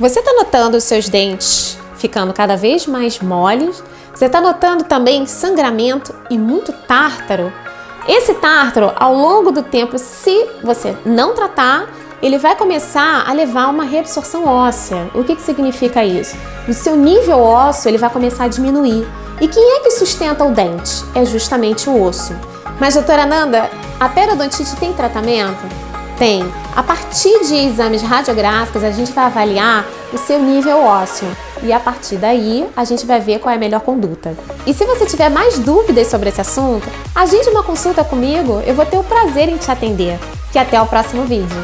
Você está notando os seus dentes ficando cada vez mais moles? Você está notando também sangramento e muito tártaro? Esse tártaro, ao longo do tempo, se você não tratar, ele vai começar a levar uma reabsorção óssea. O que, que significa isso? O seu nível ósseo ele vai começar a diminuir. E quem é que sustenta o dente? É justamente o osso. Mas, doutora Nanda, a periodontite tem tratamento? Tem. A partir de exames radiográficos, a gente vai avaliar o seu nível ósseo. E a partir daí, a gente vai ver qual é a melhor conduta. E se você tiver mais dúvidas sobre esse assunto, agende uma consulta comigo, eu vou ter o prazer em te atender. E até o próximo vídeo.